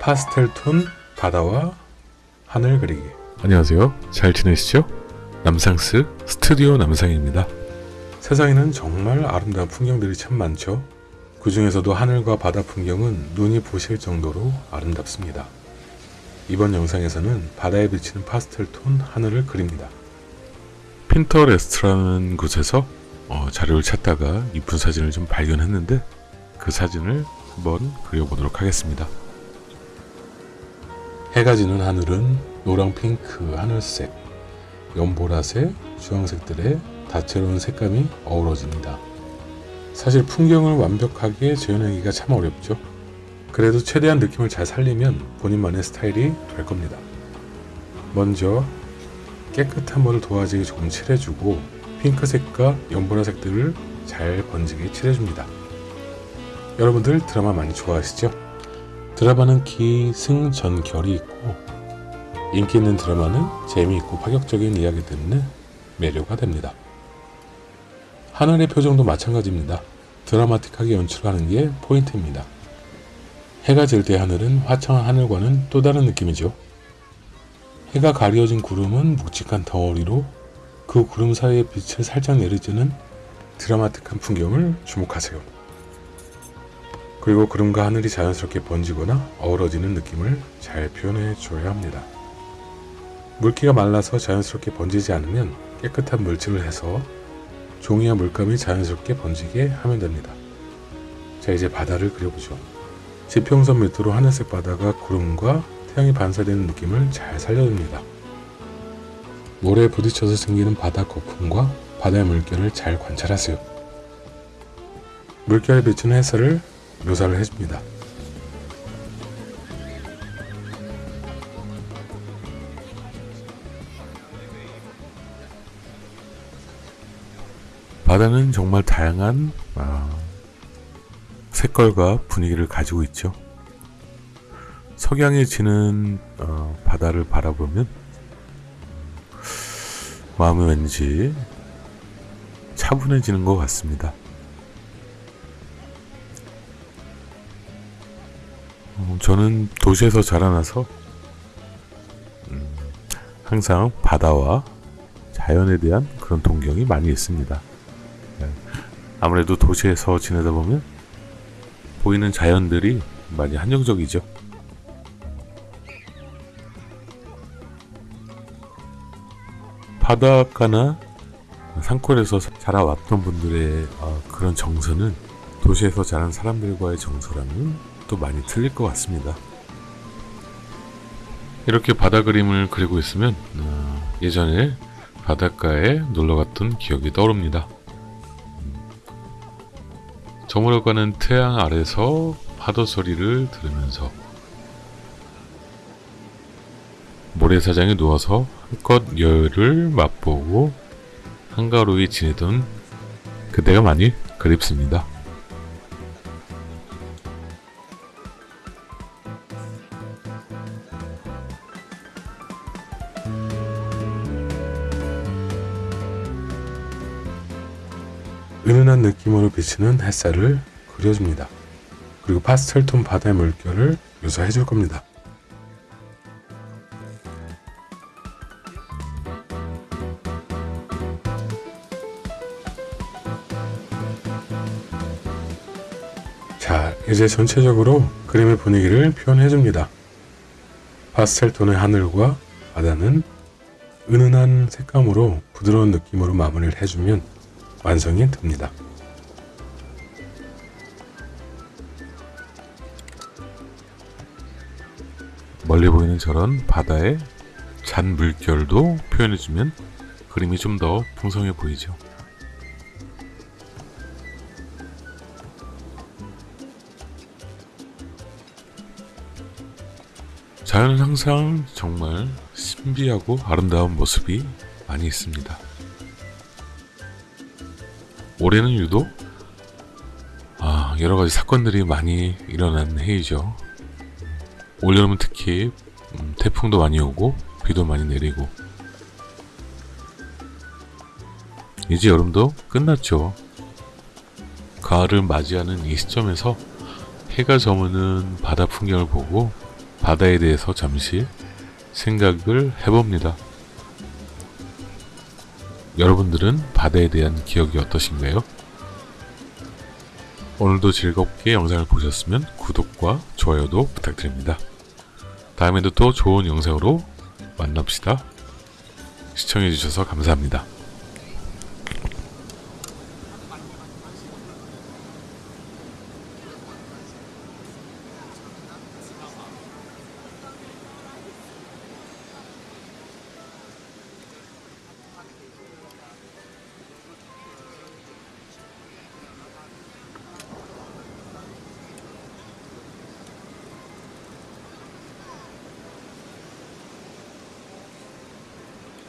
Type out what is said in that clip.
파스텔 톤 바다와 하늘 그리기 안녕하세요. 잘 지내시죠? 남상스 스튜디오 남상입니다. 세상에는 정말 아름다운 풍경들이 참 많죠. 그 중에서도 하늘과 바다 풍경은 눈이 부실 정도로 아름답습니다. 이번 영상에서는 바다에 비치는 파스텔 톤 하늘을 그립니다. 핀터레스트라는 곳에서 어, 자료를 찾다가 이쁜 사진을 좀 발견했는데 그 사진을 한번 그려보도록 하겠습니다. 해가 지는 하늘은 노랑 핑크 하늘색, 연보라색, 주황색들의 다채로운 색감이 어우러집니다. 사실 풍경을 완벽하게 재현하기가 참 어렵죠. 그래도 최대한 느낌을 잘 살리면 본인만의 스타일이 될 겁니다. 먼저 깨끗한 물을 도화지에 조금 칠해주고 핑크색과 연보라색들을 잘 번지게 칠해줍니다. 여러분들 드라마 많이 좋아하시죠? 드라마는 기승전결이 있고 인기 있는 드라마는 재미있고 파격적인 이야기 때문에 매료가 됩니다. 하늘의 표정도 마찬가지입니다. 드라마틱하게 연출하는 게 포인트입니다. 해가 질 때 하늘은 화창한 하늘과는 또 다른 느낌이죠. 해가 가려진 구름은 묵직한 덩어리로 그 구름 사이에 빛을 살짝 내리쬐는 드라마틱한 풍경을 주목하세요. 그리고 구름과 하늘이 자연스럽게 번지거나 어우러지는 느낌을 잘 표현해 줘야 합니다. 물기가 말라서 자연스럽게 번지지 않으면 깨끗한 물칠을 해서 종이와 물감이 자연스럽게 번지게 하면 됩니다. 자 이제 바다를 그려보죠. 지평선 밑으로 하늘색 바다가 구름과 태양이 반사되는 느낌을 잘 살려줍니다. 모래에 부딪혀서 생기는 바다 거품과 바다의 물결을 잘 관찰하세요. 물결에 비추는 햇살을 묘사를 해줍니다. 바다는 정말 다양한 아, 색깔과 분위기를 가지고 있죠. 석양이 지는 어, 바다를 바라보면 마음이 왠지 차분해지는 것 같습니다. 어, 저는 도시에서 자라나서 음, 항상 바다와 자연에 대한 그런 동경이 많이 있습니다. 네. 아무래도 도시에서 지내다 보면 보이는 자연들이 많이 한정적이죠. 바닷가나 산골에서 자라왔던 분들의 어, 그런 정서는 도시에서 자란 사람들과의 정서랑 은또 많이 틀릴 것 같습니다. 이렇게 바다 그림을 그리고 있으면 어, 예전에 바닷가에 놀러 갔던 기억이 떠오릅니다. 저물어가는 태양 아래서 파도 소리를 들으면서 모래사장에 누워서 한껏 여유를 맛보고 한가로이 지내던 그때가 많이 그립습니다. 은은한 느낌으로 비치는 햇살을 그려줍니다. 그리고 파스텔톤 바다의 물결을 묘사해 줄 겁니다. 자, 이제 전체적으로 그림의 분위기를 표현해 줍니다. 파스텔톤의 하늘과 바다는 은은한 색감으로 부드러운 느낌으로 마무리를 해주면 완성이 됩니다. 멀리 보이는 저런 바다의 잔 물결도 표현해주면 그림이 좀 더 풍성해 보이죠. 자연은 항상 정말 신비하고 아름다운 모습이 많이 있습니다. 올해는 유독 아, 여러 가지 사건들이 많이 일어난 해이죠. 올여름은 특히 음, 태풍도 많이 오고 비도 많이 내리고 이제 여름도 끝났죠. 가을을 맞이하는 이 시점에서 해가 저무는 바다 풍경을 보고 바다에 대해서 잠시 생각을 해봅니다. 여러분들은 바다에 대한 기억이 어떠신가요? 오늘도 즐겁게 영상을 보셨으면 구독과 좋아요도 부탁드립니다. 다음에도 또 좋은 영상으로 만납시다. 시청해주셔서 감사합니다.